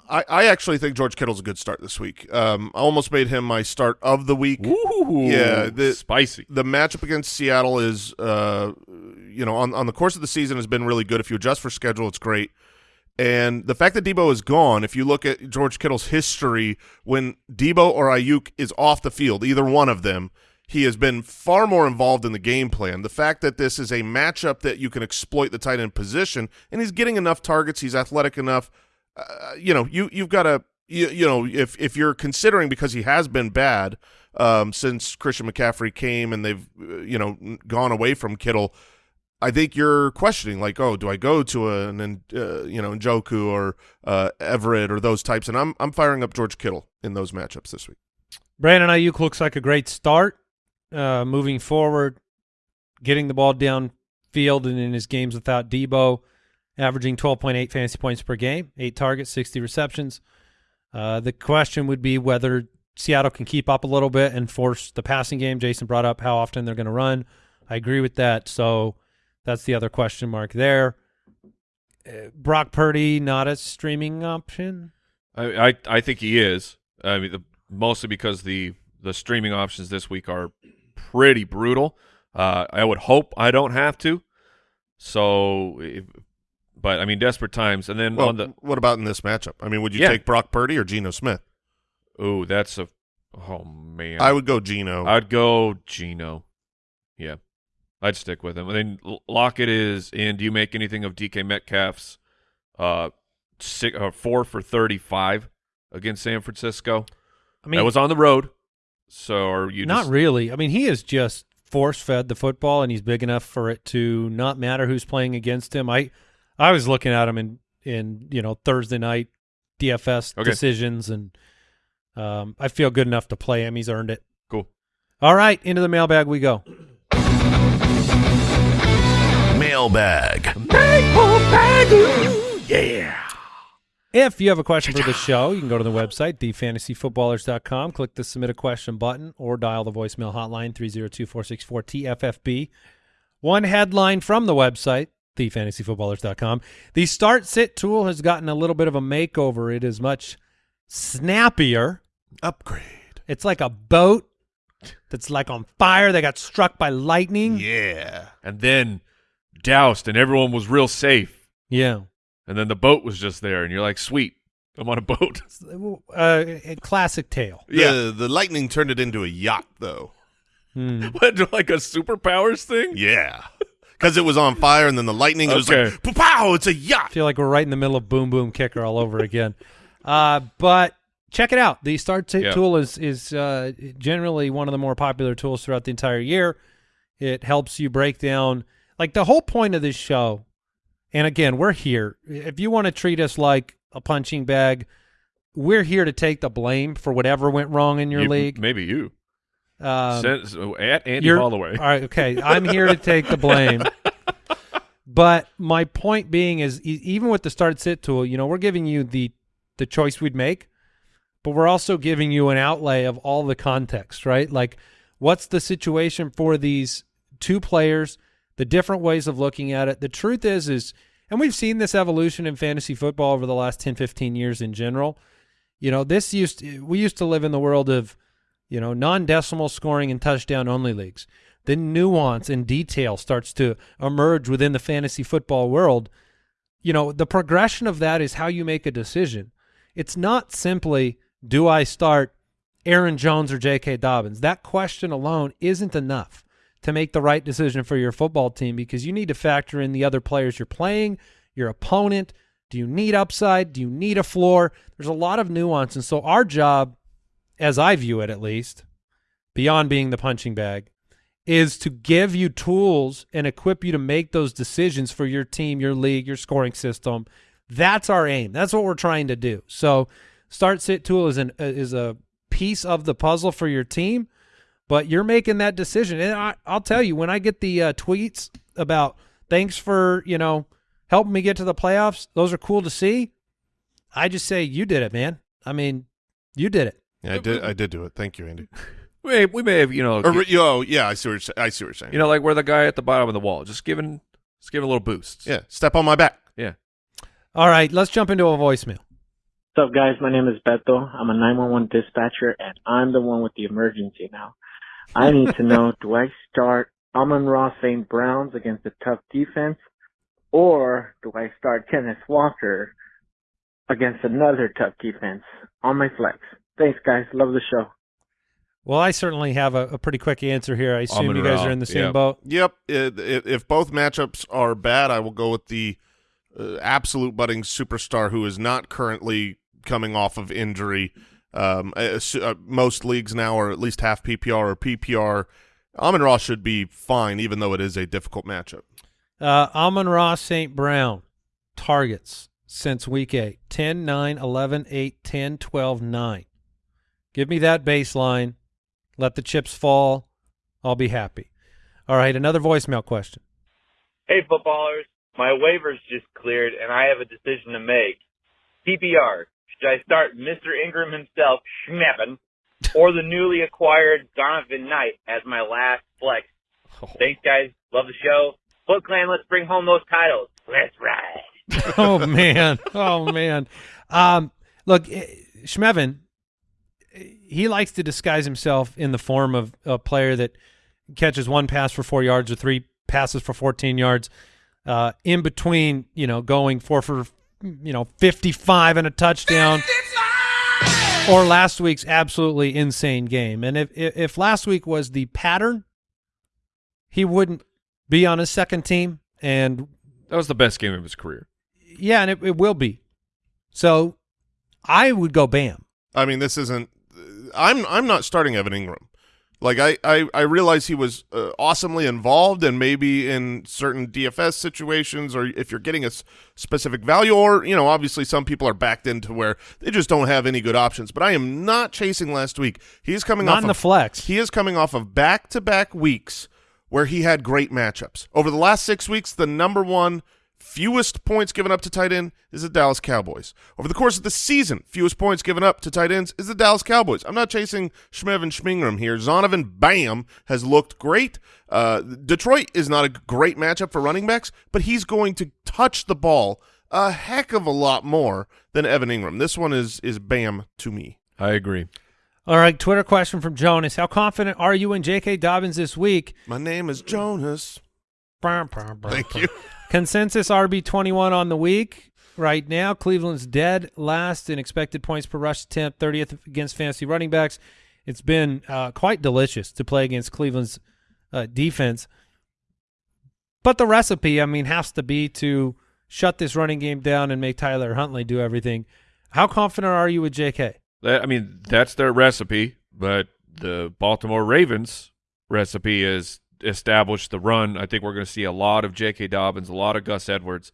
I, I actually think George Kittle's a good start this week. Um, I almost made him my start of the week. Ooh, Yeah, the- spicy. The matchup against Seattle is, uh, you know, on on the course of the season has been really good. If you adjust for schedule, it's great. And the fact that Deebo is gone, if you look at George Kittle's history, when Deebo or Aiyuk is off the field, either one of them, he has been far more involved in the game plan. The fact that this is a matchup that you can exploit the tight end position, and he's getting enough targets, he's athletic enough. Uh, you know, you you've got to, you, you know, if if you're considering because he has been bad um, since Christian McCaffrey came and they've uh, you know gone away from Kittle. I think you're questioning, like, oh, do I go to an, an uh, you know, Njoku or uh, Everett or those types? And I'm I'm firing up George Kittle in those matchups this week. Brandon Aiyuk looks like a great start uh, moving forward, getting the ball downfield and in his games without Deebo, averaging 12.8 fantasy points per game, eight targets, 60 receptions. Uh, the question would be whether Seattle can keep up a little bit and force the passing game. Jason brought up how often they're going to run. I agree with that. So that's the other question mark there. Uh, Brock Purdy, not a streaming option. I, I I think he is. I mean, the, mostly because the the streaming options this week are pretty brutal. Uh, I would hope I don't have to. So, if, but I mean, desperate times. And then Well, on the what about in this matchup? I mean, would you Yeah. take Brock Purdy or Geno Smith? oh, that's a oh man. I would go Geno. I'd go Geno. Yeah, I'd stick with him. And then L- Lockett is in. Do you make anything of DK Metcalf's uh, six, uh four for thirty-five against San Francisco? I mean, that was on the road. So are you not just, really. I mean, he is just force fed the football, and he's big enough for it to not matter who's playing against him. I, I was looking at him in in you know Thursday night DFS Okay. decisions, and um, I feel good enough to play him. He's earned it. cool? All right, into the mailbag we go. Mailbag. Mailbag. Yeah. If you have a question for the show, you can go to the website, thefantasyfootballers.com, click the submit a question button, or dial the voicemail hotline 302-464-TFFB. One headline from the website, thefantasyfootballers.com. The start sit tool has gotten a little bit of a makeover. It is much snappier. Upgrade. It's like a boat that's like on fire. They got struck by lightning. Yeah. And then doused, and everyone was real safe. Yeah. And then the boat was just there, and you're like, sweet, I'm on a boat. *laughs* Uh, a classic tale. *laughs* Yeah. The, the lightning turned it into a yacht, though. Hmm. *laughs* what, like a superpowers thing? Yeah. Because it was on fire, and then the lightning it was Okay. like, pow, it's a I yacht. feel like we're right in the middle of Boom Boom Kicker all over again. Uh, but check it out. The Start Sit Yeah. tool is is uh, generally one of the more popular tools throughout the entire year. It helps you break down like the whole point of this show. And again, we're here. If you want to treat us like a punching bag, we're here to take the blame for whatever went wrong in your You- league. Maybe you. Um, so at Andy Holloway. All right, okay. I'm here to take the blame. *laughs* But my point being is, even with the start sit tool, you know, we're giving you the the choice we'd make, but we're also giving you an outlay of all the context, right? Like, what's the situation for these two players? The different ways of looking at it. The truth is, is, and we've seen this evolution in fantasy football over the last 10, 15 years in general. You know, this used we used to live in the world of you know, non-decimal scoring and touchdown only leagues. Then nuance and detail starts to emerge within the fantasy football world. You know, the progression of that is how you make a decision. It's not simply do I start Aaron Jones or J.K. Dobbins. That question alone isn't enough to make the right decision for your football team because you need to factor in the other players you're playing, your opponent. Do you need upside? Do you need a floor? There's a lot of nuance. And so our job as I view it at least, beyond being the punching bag, is to give you tools and equip you to make those decisions for your team, your league, your scoring system. That's our aim. That's what we're trying to do. So, start sit tool is an is a piece of the puzzle for your team, but you're making that decision. And I, I'll tell you, when I get the uh, tweets about thanks for you know helping me get to the playoffs, those are cool to see. I just say you did it, man. I mean, you did it. Yeah, I did. I did do it. Thank you, Andy. *laughs* We, we may have, you know, Or, oh, yeah, I see what you're, I see what you're saying. you know, like we're the guy at the bottom of the wall, just giving, just giving a little boost. yeah, step on my back. Yeah. All right, let's jump into a voicemail. What's up, guys? My name is Beto. I'm a 911 dispatcher, and I'm the one with the emergency now. I need to know, *laughs* do I start Amon-Ra St. Browns against a tough defense, or do I start Kenneth Walker against another tough defense on my flex? Thanks, guys. Love the show. Well, I certainly have a, a pretty quick answer here. I assume you guys Ra, are in the same yeah. boat. Yep. It, it, if both matchups are bad, I will go with the uh, absolute budding superstar who is not currently coming off of injury. Um, uh, uh, most leagues now are at least half PPR or PPR. Amon-Ra should be fine, even though it is a difficult matchup. Uh, Amon-Ra St. Brown targets since week 8 10, 9, 11, 8, 10, 12, 9. Give me that baseline. Let the chips fall. I'll be happy. All right, another voicemail question. Hey, footballers. My waivers just cleared, and I have a decision to make. PPR. Should I start Mr. Engram himself, Schmeppen, or the newly acquired Zonovan Knight as my last flex? Thanks, guys. Love the show. Foot Clan, let's bring home those titles. Let's ride. *laughs* oh man, oh man. Um, look, eh, Schmevin, he likes to disguise himself in the form of a player that catches one pass for four yards or three passes for 14 yards. Uh, in between, you know, going four for, you know, 55 and a touchdown. Or last week's absolutely insane game. And if, if if last week was the pattern, he wouldn't be on his second team. And That was the best game of his career. yeah, and it, it will be. So I would go Bam. I mean, this isn't. I'm I'm not starting Evan Engram. Like I I, I realize he was uh, awesomely involved, and maybe in certain DFS situations, or if you're getting a s- specific value, or you know, obviously some people are backed into where they just don't have any good options. But I am not chasing last week. He's coming Not off in the of, flex. He is coming off of back to back weeks where he had great matchups. Over the last six weeks, the number one fewest points given up to tight end is the Dallas Cowboys. Over the course of the season, fewest points given up to tight ends is the Dallas Cowboys. I'm not chasing Schmev and Schmingram here. Zonovan Bam has looked great. Uh, Detroit is not a great matchup for running backs, but he's going to touch the ball a heck of a lot more than Evan Engram. This one is is Bam to me. I agree. All right, Twitter question from Jonas. How confident are you in J.K. Dobbins this week? My name is Jonas. Thank Thank you. Consensus RB21 on the week. Right now, Cleveland's dead last in expected points per rush attempt, 30th against fantasy running backs. It's been uh, quite delicious to play against Cleveland's uh, defense. But the recipe, I mean, has to be to shut this running game down and make Tyler Huntley do everything. How confident are you with J.K.? I mean, that's their recipe, but the Baltimore Ravens recipe is establish the run. I think we're going to see a lot of J.K. Dobbins, a lot of Gus Edwards,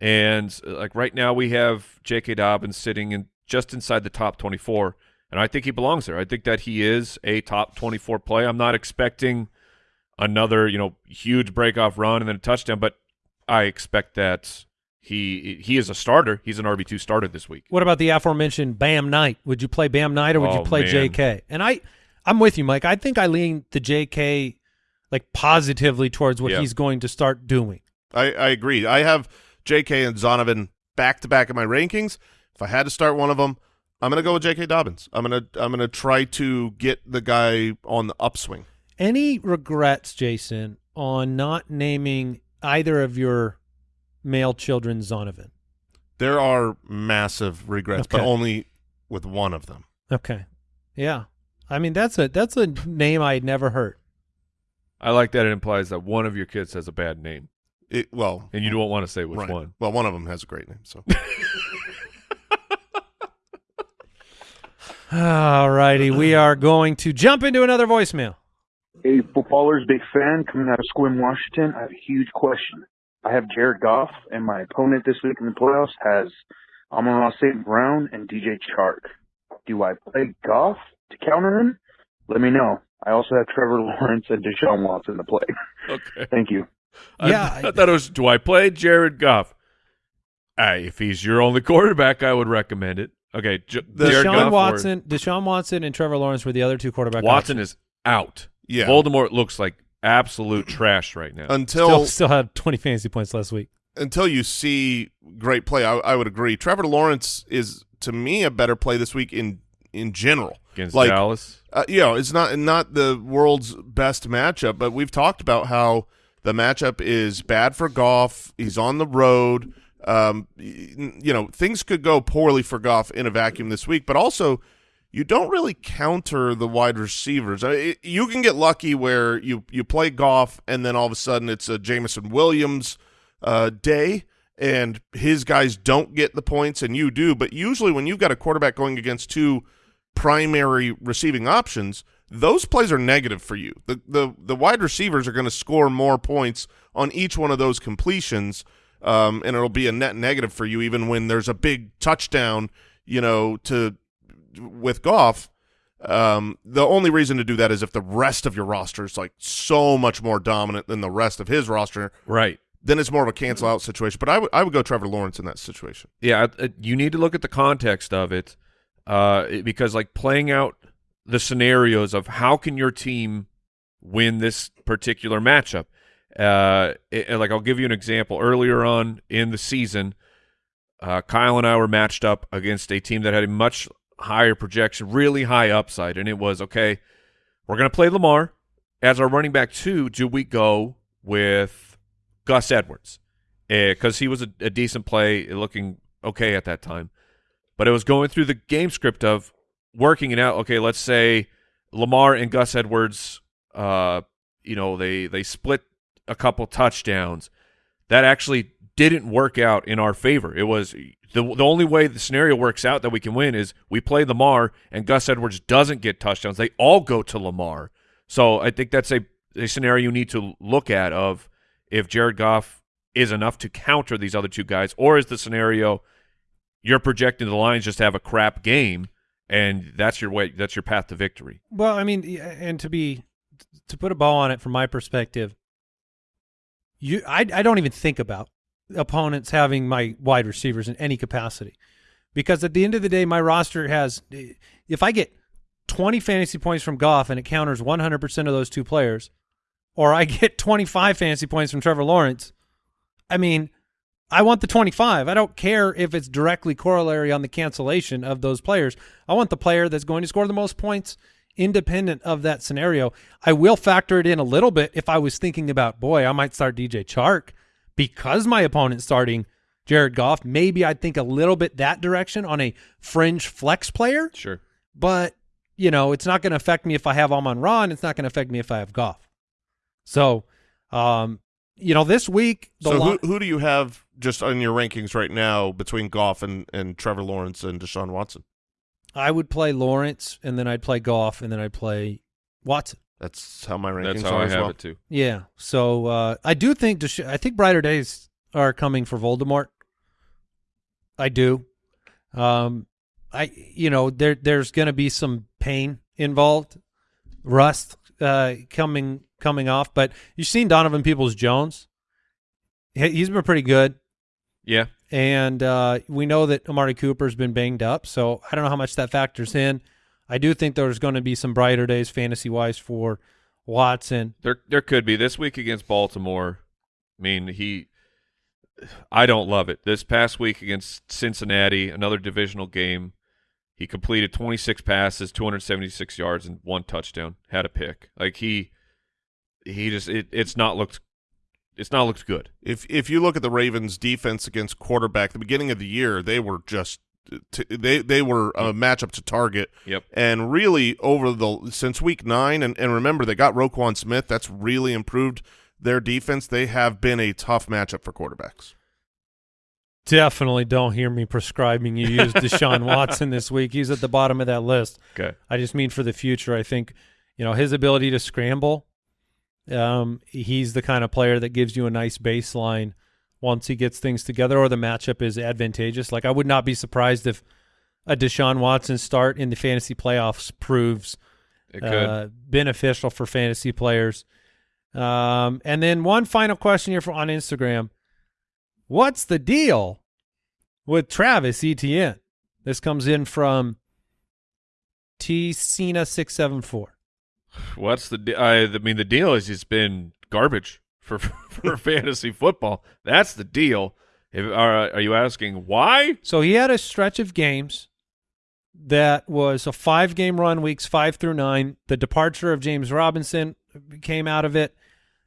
and like right now we have J.K. Dobbins sitting in just inside the top 24, and I think he belongs there. I think that he is a top 24 play. I'm not expecting another you know huge breakoff run and then a touchdown, but I expect that he he is a starter. He's an RB two starter this week. What about the aforementioned Bam Knight? Would you play Bam Knight or would you Oh, play man. J.K.? And I, I'm with you, Mike. I think I lean the J.K. like positively towards what Yeah. he's going to start doing. I, I agree. I have J.K. and Zonovan back to back in my rankings. If I had to start one of them, I'm going to go with J.K. Dobbins. I'm going to I'm going to try to get the guy on the upswing. Any regrets, Jason, on not naming either of your male children Zonovan? There are massive regrets, but only with one of them. Okay, yeah. I mean that's a that's a name I had never heard. I like that it implies that one of your kids has a bad name, It, well, and you don't want to say which right. one. Well, one of them has a great name. So *laughs* All righty, we are going to jump into another voicemail. Hey, footballers, big fan coming out of Sequim, Washington. I have a huge question. I have Jared Goff, and my opponent this week in the playoffs has Amon-Ra St. Brown and DJ Chark. Do I play Goff to counter him? Let me know. I also have Trevor Lawrence and Deshaun Watson to play. *laughs* Okay. Thank you. Yeah, I, thought it was. Do I play Jared Goff? Uh, if he's your only *laughs* quarterback, I would recommend it. Okay, J- Jared Deshaun Goff or- Watson, Deshaun Watson, and Trevor Lawrence were the other two quarterback. Watson options. is out. yeah, Voldemort looks like absolute *clears throat* trash right now. until still still had 20 fantasy points last week. until you see great play, I, I would agree. Trevor Lawrence is to me a better play this week in in general. Against like, Dallas, Uh, you know, it's not not the world's best matchup, but we've talked about how the matchup is bad for Goff. He's on the road. Um, you know, things could go poorly for Goff in a vacuum this week, but also you don't really counter the wide receivers. I it, you can get lucky where you you play Goff and then all of a sudden it's a Jameson Williams uh, day and his guys don't get the points and you do. But usually when you've got a quarterback going against two primary receiving options, those plays are negative for you. The the the wide receivers are going to score more points on each one of those completions, um, and it'll be a net negative for you even when there's a big touchdown. You know, to with Goff. Um, the only reason to do that is if the rest of your roster is like so much more dominant than the rest of his roster, right? then it's more of a cancel out situation. But I would I would go Trevor Lawrence in that situation. Yeah, you need to look at the context of it, uh, because like playing out the scenarios of how can your team win this particular matchup. Uh, it- like I'll give you an example. Earlier on in the season, uh, Kyle and I were matched up against a team that had a much higher projection, really high upside, and it was okay. We're going to play Lamar as our running back two. Do we go with Gus Edwards? Because he was a, a decent play, looking okay at that time, but it was going through the game script of working it out. Okay, let's say Lamar and Gus Edwards, uh, you know, they they split a couple touchdowns. That actually didn't work out in our favor. It was the the only way the scenario works out that we can win is we play Lamar and Gus Edwards doesn't get touchdowns. They all go to Lamar. So I think that's a, a scenario you need to look at of if Jared Goff is enough to counter these other two guys, or is the scenario you're projecting the Lions just to have a crap game and that's your way that's your path to victory. Well, I mean, and to be to put a ball on it from my perspective, you I I don't even think about opponents having my wide receivers in any capacity. Because at the end of the day, my roster has if I get 20 fantasy points from Goff and it counters 100% of those two players, or I get 25 fantasy points from Trevor Lawrence, I mean, I want the 25. I don't care if it's directly corollary on the cancellation of those players. I want the player that's going to score the most points independent of that scenario. I will factor it in a little bit if I was thinking about, boy, I might start DJ Chark because my opponent's starting Jared Goff. Maybe I'd think a little bit that direction on a fringe flex player. Sure. But, you know, it's not going to affect me if I have Amon Ra, and it's not going to affect me if I have Goff. So, um, you know, this week the So who who do you have just on your rankings right now between Goff and, and Trevor Lawrence and Deshaun Watson? I would play Lawrence, and then I'd play Goff, and then I'd play Watson. That's how my rankings That's how are I as have well. it too. Yeah. So uh, I do think Desha- I think brighter days are coming for Voldemort. I do. Um, I you know there there's going to be some pain involved, rust uh, coming coming off. But you've seen Donovan Peoples Jones. He- He's been pretty good. Yeah. And uh, we know that Amari Cooper's been banged up, so I don't know how much that factors in. I do think there's going to be some brighter days fantasy wise for Watson. There there could be this week against Baltimore. I mean, he I don't love it. This past week against Cincinnati, another divisional game, he completed 26 passes, 276 yards and one touchdown, had a pick. Like he he just it, it's not looked it's not looked good. If if you look at the Ravens' defense against quarterback, the beginning of the year they were just they they were a matchup to target. Yep. And really over the since week nine, and, and remember they got Roquan Smith. That's really improved their defense. They have been a tough matchup for quarterbacks. Definitely don't hear me prescribing you use Deshaun *laughs* Watson this week. He's at the bottom of that list. Okay. I just mean for the future. I think, you know, his ability to scramble, um, he's the kind of player that gives you a nice baseline once he gets things together or the matchup is advantageous. Like I would not be surprised if a Deshaun Watson start in the fantasy playoffs proves uh, beneficial for fantasy players. Um, and then one final question here for, on Instagram. What's the deal with Travis Etienne? This comes in from T Cena six seven four. What's the de- I, I mean the deal is he's been garbage for *laughs* for fantasy football. That's the deal. If, are, are you asking why? So he had a stretch of games that was a five game run, weeks five through nine. The departure of James Robinson came out of it.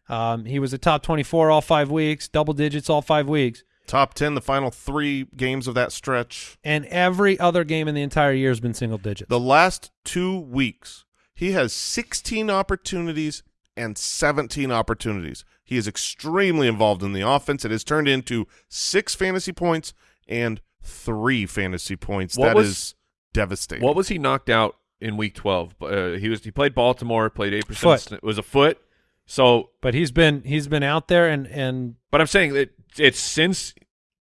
Um, he was a top 24 all five weeks, double digits all five weeks. Top ten, the final three games of that stretch. And every other game in the entire year has been single digits. The last two weeks, he has 16 opportunities and 17 opportunities. He is extremely involved in the offense. It has turned into six fantasy points and three fantasy points. What That was- is devastating. What was he knocked out in week twelve? Uh, he was he played Baltimore, played eight percent. It was a foot. So, but he's been he's been out there and and but I'm saying that it's since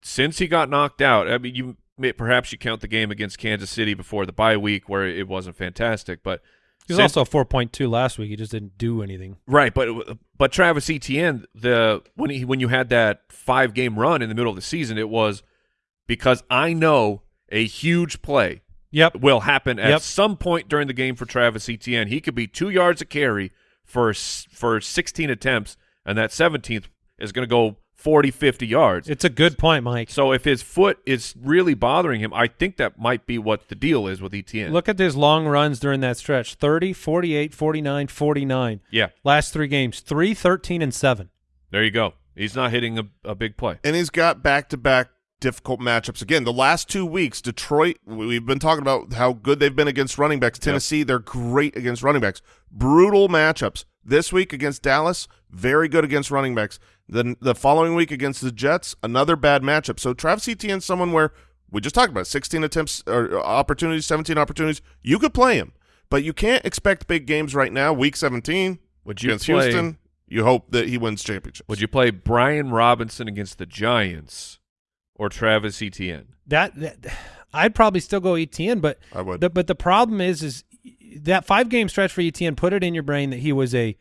since he got knocked out. I mean, you may, perhaps you count the game against Kansas City before the bye week where it wasn't fantastic, but he was also a 4.2 last week. He just didn't do anything. Right, but but Travis Etienne, the when he when you had that five game run in the middle of the season, it was because I know a huge play Yep. will happen at Yep. some point during the game for Travis Etienne. He could be two yards a carry for for 16 attempts, and that 17th is going to go 40, 50 yards. It's a good point, Mike. so if his foot is really bothering him, I think that might be what the deal is with ETN. Look at his long runs during that stretch 30, 48, 49, 49. yeah, Last three games 3, 13, and 7. there you go. He's not hitting a, a big play. and he's got back-to-back difficult matchups again. The last two weeks, Detroit. We've been talking about how good they've been against running backs. Tennessee, they're great against running backs. Brutal matchups. This week against Dallas, very good against running backs. Then the following week against the Jets, another bad matchup. So Travis Etienne's someone where we just talked about 16 attempts or uh, opportunities, 17 opportunities. You could play him, but you can't expect big games right now. Week 17 Would you against play- Houston, you hope that he wins championships. Would you play Brian Robinson against the Giants or Travis Etienne? That, that I'd probably still go Etienne, but I would. The, but the problem is, is that five game stretch for Etienne. Put it in your brain that he was a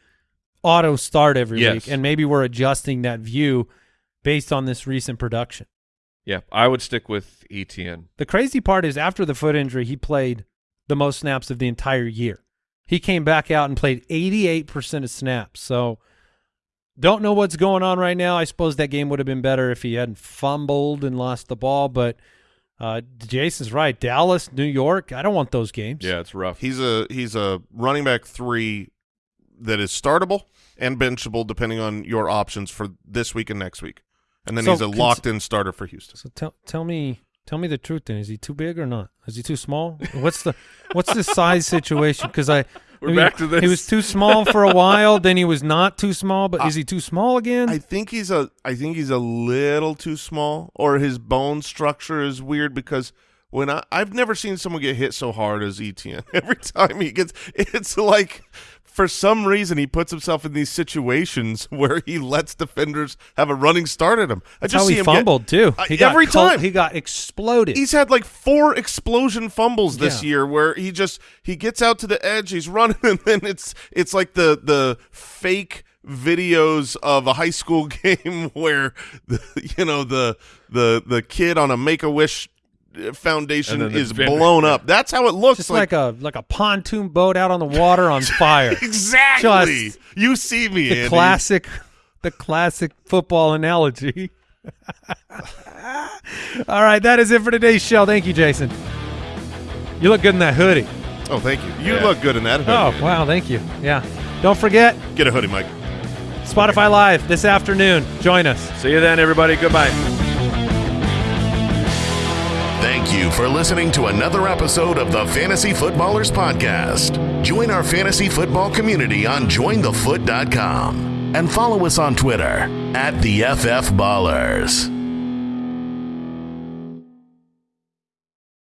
auto start every Yes. week, and maybe we're adjusting that view. based on this recent production. Yeah, I would stick with ETN. The crazy part is after the foot injury, he played the most snaps of the entire year. He came back out and played 88% of snaps. So don't know what's going on right now. I suppose that game would have been better if he hadn't fumbled and lost the ball, but uh, Jason's right. Dallas, New York, I don't want those games. Yeah, it's rough. He's a he's a running back three that is startable and benchable depending on your options for this week and next week. And then So he's a locked in starter for Houston. So tell tell me tell me the truth then. Is he too big or not? Is he too small? What's the what's the size situation? Because I We're I back to this. He was too small for a while, then he was not too small, but is he too small again? I think he's a I think he's a little too small or his bone structure is weird because when I I've never seen someone get hit so hard as Etienne. *laughs* Every time he gets it's like for some reason he puts himself in these situations *laughs* where he lets defenders have a running start at him. I That's just how see he him get- fumbled too. I- He got every time he got exploded. He's had like four explosion fumbles this Yeah. year where he just he gets out to the edge, he's running, *laughs* and then it's it's like the the fake videos of a high school *laughs* game where the you know the the the kid on a Make a Wish foundation the is defender- blown up. That's how it looks just like, a like a pontoon boat out on the water on *laughs* fire. exactly. just you see me, the Andy. classic the classic football analogy. *laughs* All right, that is it for today's show. Thank you, Jason. You look good in that hoodie. Oh, thank you. You Yeah. look good in that hoodie. Oh, wow, thank you. Yeah. Don't forget Get a hoodie, Mike. Spotify Live this afternoon. Join us. See you then, everybody. Goodbye. Thank you for listening to another episode of the Fantasy Footballers Podcast. Join our fantasy football community on jointhefoot.com and follow us on Twitter at the FF Ballers.